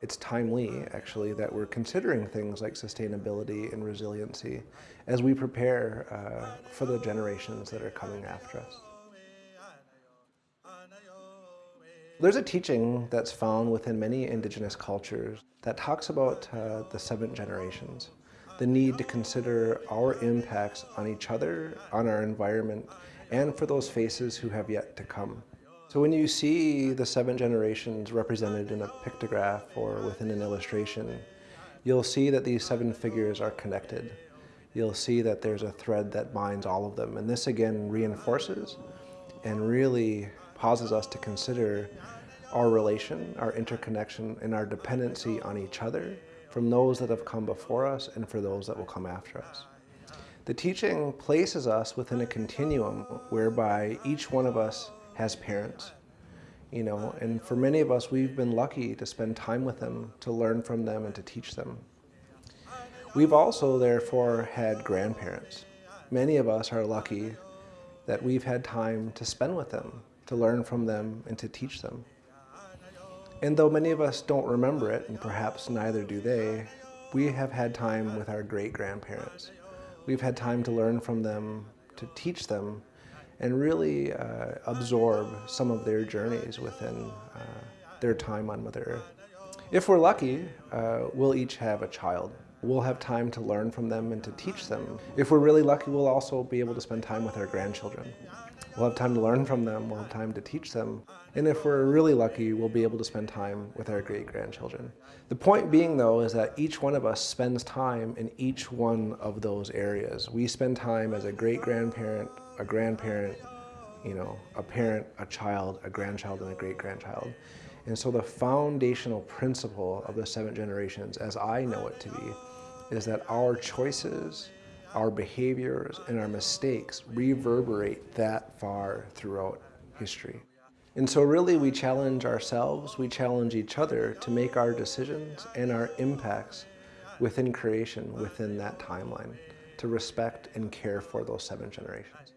It's timely, actually, that we're considering things like sustainability and resiliency as we prepare uh, for the generations that are coming after us. There's a teaching that's found within many indigenous cultures that talks about uh, the seven generations, the need to consider our impacts on each other, on our environment, and for those faces who have yet to come. So when you see the seven generations represented in a pictograph or within an illustration, you'll see that these seven figures are connected. You'll see that there's a thread that binds all of them. And this again reinforces and really pauses us to consider our relation, our interconnection, and our dependency on each other from those that have come before us and for those that will come after us. The teaching places us within a continuum whereby each one of us has parents, you know, and for many of us, we've been lucky to spend time with them, to learn from them and to teach them. We've also therefore had grandparents. Many of us are lucky that we've had time to spend with them, to learn from them and to teach them. And though many of us don't remember it, and perhaps neither do they, we have had time with our great-grandparents. We've had time to learn from them, to teach them, and really uh, absorb some of their journeys within uh, their time on Mother Earth. If we're lucky, uh, we'll each have a child. We'll have time to learn from them and to teach them. If we're really lucky, we'll also be able to spend time with our grandchildren. We'll have time to learn from them, we'll have time to teach them. And if we're really lucky, we'll be able to spend time with our great-grandchildren. The point being though is that each one of us spends time in each one of those areas. We spend time as a great-grandparent, a grandparent, you know, a parent, a child, a grandchild, and a great-grandchild. And so the foundational principle of the seven generations, as I know it to be, is that our choices, our behaviors, and our mistakes reverberate that far throughout history. And so really we challenge ourselves, we challenge each other to make our decisions and our impacts within creation, within that timeline, to respect and care for those seven generations.